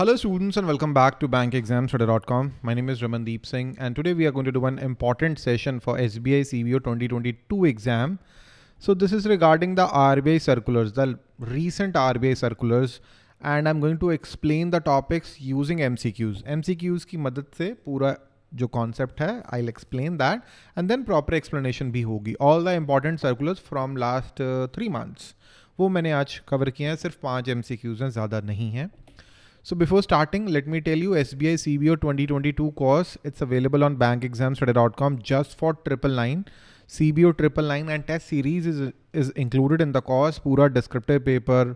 Hello students and welcome back to bankexamstudy.com. My name is Ramandeep Singh and today we are going to do an important session for SBI CBO 2022 exam. So this is regarding the RBI circulars, the recent RBI circulars and I'm going to explain the topics using MCQs. MCQs की मदद से पूरा जो concept है I explain that and then proper explanation भी होगी all the important circulars from last three months वो मैंने आज कवर किए हैं सिर्फ पाँच एम सी क्यूज़ हैं ज़्यादा नहीं हैं So before starting, let me tell you SBI CBO 2022 course. It's available on bankexamstudy.com just for triple nine. CBO triple nine and test series is is included in the course. पूरा descriptive paper,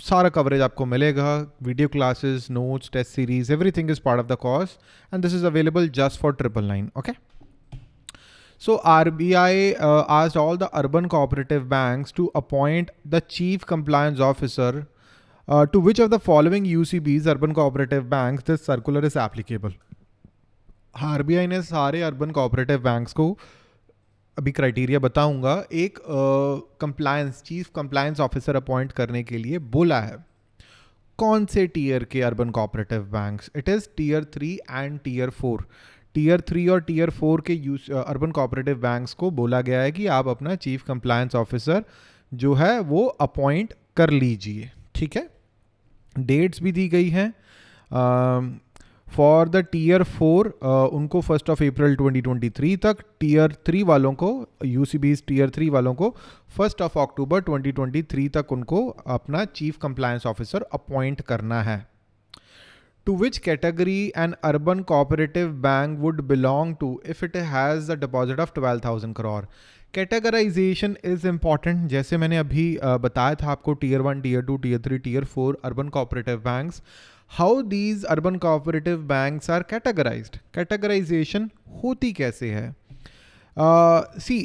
सारा coverage आपको मिलेगा. Video classes, notes, test series, everything is part of the course, and this is available just for triple nine. Okay. So RBI uh, asked all the urban cooperative banks to appoint the chief compliance officer uh, to which of the following UCBs, urban cooperative banks, this circular is applicable. RBI ने सारे urban cooperative banks को अभी criteria बताऊँगा। एक compliance chief compliance officer appoint करने के लिए बोला है। कौन से टीयर के urban cooperative banks it is tier three and tier four tier three और टीयर फोर के यूज़ अर्बन कोऑपरेटिव बैंक्स को बोला गया है कि आप अपना चीफ कंप्लायंस ऑफिसर जो है वो अपॉइंट कर लीजिए। ठीक है? डेट्स भी दी गई हैं। फॉर द टीयर फोर उनको फ़र्स्ट ऑफ़ अप्रैल 2023 तक टीयर थ्री वालों को यू टीयर थ्री वालों को फ़र्स्ट ऑफ़ अक्टूबर 2023 तक उनको अपना चीफ कंप्लायंस ऑफिसर अपॉइंट करना है। To which category an urban cooperative bank would belong to if it has a deposit of 12,000 crore? Categorisation is important जैसे मैंने अभी बताया था आपको tier one tier two tier three tier four urban cooperative banks how these urban cooperative banks are categorised categorisation होती कैसे है? See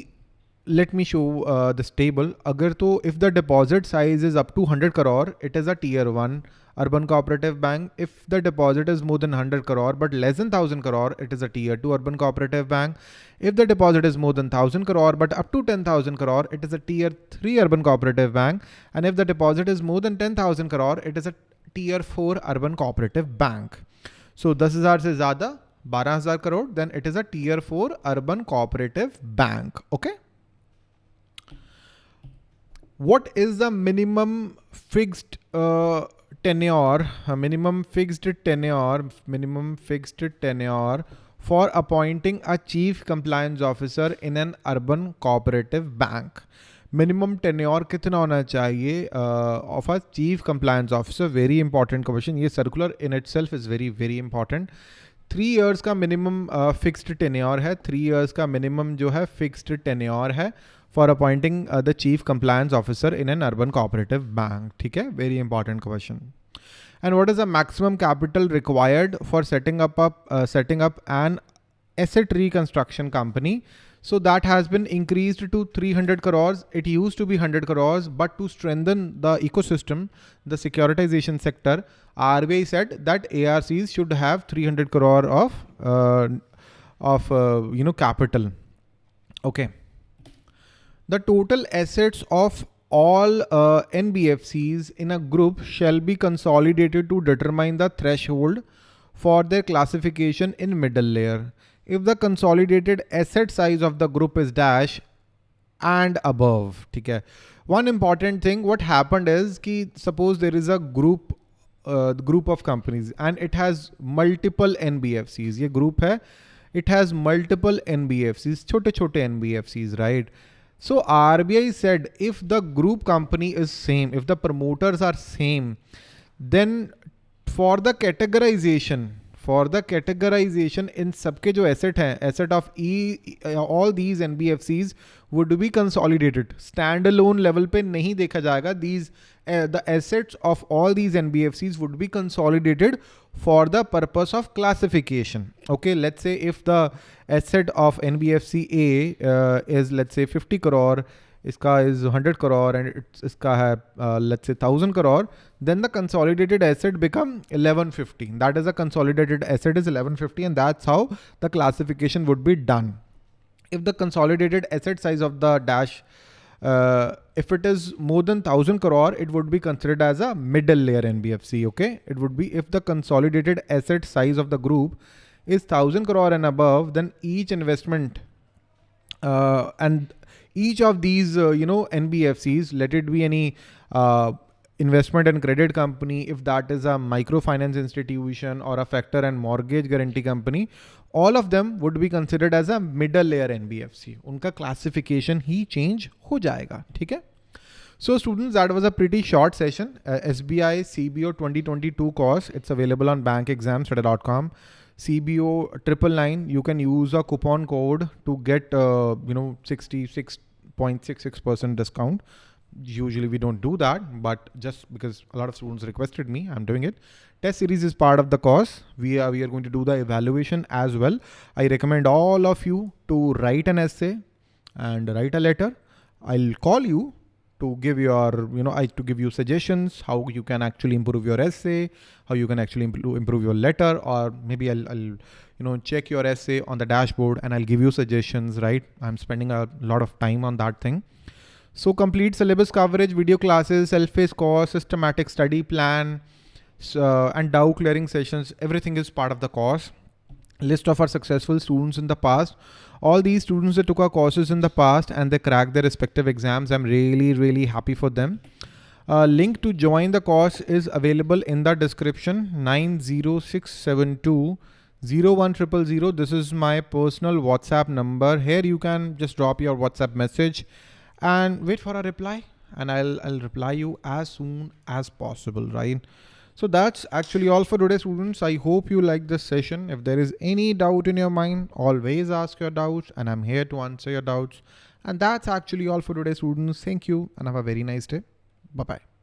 let me show uh, this table. Agar to, if the deposit size is up to 100 crore, it is a tier 1 urban cooperative bank. If the deposit is more than 100 crore but less than 1000 crore, it is a tier 2 urban cooperative bank. If the deposit is more than 1000 crore but up to 10,000 crore, it is a tier 3 urban cooperative bank. And if the deposit is more than 10,000 crore, it is a tier 4 urban cooperative bank. So 10000 se zyada 12000 crore, then it is a tier 4 urban cooperative bank. Okay. What is the minimum fixed uh, tenure, uh, minimum fixed tenure, minimum fixed tenure for appointing a chief compliance officer in an urban cooperative bank. Minimum tenure कितना होना चाहिए of a chief compliance officer very important question ये circular in itself is very very important three years का minimum fixed tenure है three years का minimum जो है fixed tenure है for appointing uh, the chief compliance officer in an urban cooperative bank. Okay? Very important question. And what is the maximum capital required for setting up, a, uh, setting up an asset reconstruction company? So that has been increased to 300 crores. It used to be 100 crores, but to strengthen the ecosystem, the securitization sector, RBI said that ARCs should have 300 crore of, uh, of uh, you know, capital. Okay. the total assets of all uh, NBFCs in a group shall be consolidated to determine the threshold for their classification in middle layer. If the consolidated asset size of the group is dash and above, okay. One important thing, what happened is कि suppose there is a group uh, group of companies and it has multiple NBFCs. ये group है, it has multiple NBFCs, छोटे छोटे NBFCs, right? So RBI said if the group company is same, if the promoters are same, then for the categorization, for the categorization in सबके जो asset हैं, asset of e all these NBFCs would be consolidated. Standalone level पे नहीं देखा जाएगा. These uh, the assets of all these NBFCs would be consolidated for the purpose of classification. Okay, let's say if the asset of NBFC A uh, is let's say 50 crore, iska is 100 crore and it's iska hai, uh, let's say 1000 crore, then the consolidated asset become 1150. That is a consolidated asset is 1150 and that's how the classification would be done. If the consolidated asset size of the dash uh, if it is more than 1000 crore, it would be considered as a middle layer NBFC. Okay. It would be if the consolidated asset size of the group is 1000 crore and above, then each investment uh, and each of these, uh, you know, NBFCs, let it be any uh, investment and credit company, if that is a microfinance institution or a factor and mortgage guarantee company, all of them would be considered as a middle layer NBFC. उनका classification ही change हो जाएगा ठीक है So students, that was a pretty short session. Uh, SBI CBO 2022 course. It's available on bankexamstudy.com. CBO triple nine. You can use a coupon code to get uh, you know 66.66 percent discount usually we don't do that, but just because a lot of students requested me, I'm doing it. Test series is part of the course. We are, we are going to do the evaluation as well. I recommend all of you to write an essay and write a letter. I'll call you to give your, you know, I to give you suggestions, how you can actually improve your essay, how you can actually improve your letter, or maybe I'll, I'll, you know, check your essay on the dashboard and I'll give you suggestions, right? I'm spending a lot of time on that thing. So complete syllabus coverage, video classes, self-paced course, systematic study plan, uh, and doubt clearing sessions. Everything is part of the course. List of our successful students in the past. All these students that took our courses in the past and they cracked their respective exams. I'm really, really happy for them. Uh, link to join the course is available in the description 90672 01000. This is my personal WhatsApp number. Here you can just drop your WhatsApp message and wait for a reply and I'll, I'll reply you as soon as possible, right? So that's actually all for today students. I hope you like this session. If there is any doubt in your mind, always ask your doubts and I'm here to answer your doubts. And that's actually all for today students. Thank you and have a very nice day. Bye-bye.